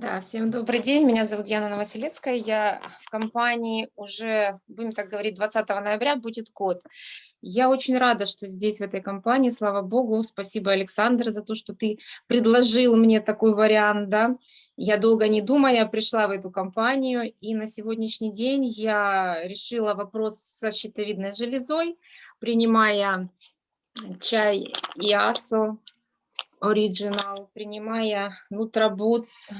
Да, всем добрый день. Меня зовут Яна Новоселецкая. Я в компании уже, будем так говорить, 20 ноября будет год. Я очень рада, что здесь, в этой компании. Слава Богу. Спасибо, Александр, за то, что ты предложил мне такой вариант. Да? Я долго не думая пришла в эту компанию. И на сегодняшний день я решила вопрос со щитовидной железой, принимая чай Иасо, Original, принимая Нутробутс,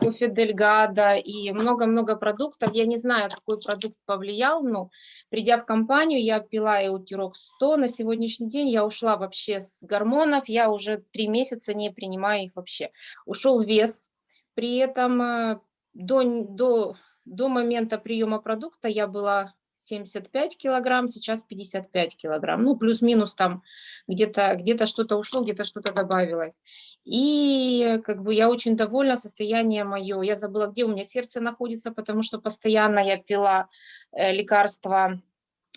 кофе Дельгада и много-много продуктов. Я не знаю, какой продукт повлиял, но придя в компанию, я пила Эутирок 100. На сегодняшний день я ушла вообще с гормонов, я уже три месяца не принимаю их вообще. Ушел вес, при этом э, до, до, до момента приема продукта я была 75 килограмм, сейчас 55 килограмм. Ну, плюс-минус там где-то где, -то, что-то ушло, где-то что-то добавилось. И как бы я очень довольна состоянием мое. Я забыла, где у меня сердце находится, потому что постоянно я пила э, лекарства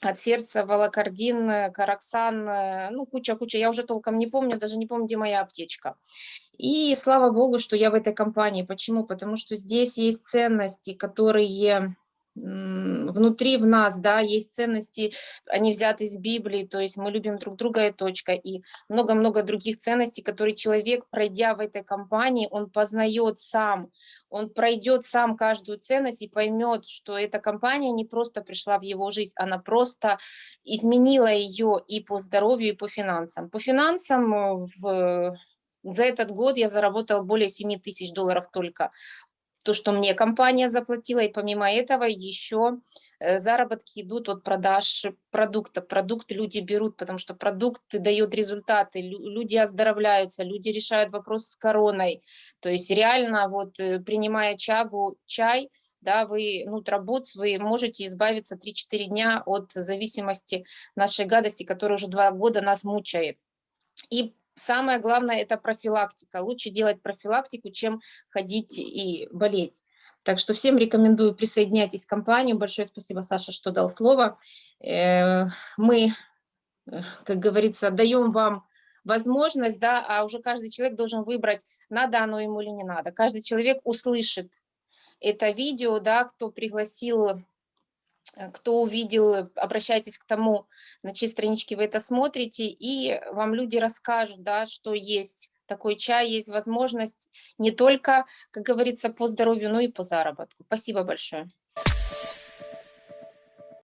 от сердца, волокордин, караксан, э, ну, куча-куча, я уже толком не помню, даже не помню, где моя аптечка. И слава богу, что я в этой компании. Почему? Потому что здесь есть ценности, которые внутри в нас, да, есть ценности, они взяты из Библии, то есть мы любим друг друга и точка, и много-много других ценностей, которые человек, пройдя в этой компании, он познает сам, он пройдет сам каждую ценность и поймет, что эта компания не просто пришла в его жизнь, она просто изменила ее и по здоровью, и по финансам. По финансам э, в за этот год я заработал более 7 тысяч долларов только то, что мне компания заплатила, и помимо этого еще э, заработки идут от продаж продукта. Продукты люди берут, потому что продукт дает результаты, люди оздоровляются, люди решают вопрос с короной. То есть реально вот э, принимая чагу, чай, да, вы, ну, трабуц, вы можете избавиться 3-4 дня от зависимости нашей гадости, которая уже два года нас мучает. И самое главное – это профилактика. Лучше делать профилактику, чем ходить и болеть. Так что всем рекомендую присоединяйтесь к компании. Большое спасибо, Саша, что дал слово. Э, мы, э, как говорится, даем вам возможность, да, а уже каждый человек должен выбрать, надо оно ему или не надо. Каждый человек услышит это видео, да, кто пригласил кто увидел, обращайтесь к тому, на чьей страничке вы это смотрите, и вам люди расскажут, да, что есть такой чай, есть возможность не только, как говорится, по здоровью, но и по заработку. Спасибо большое.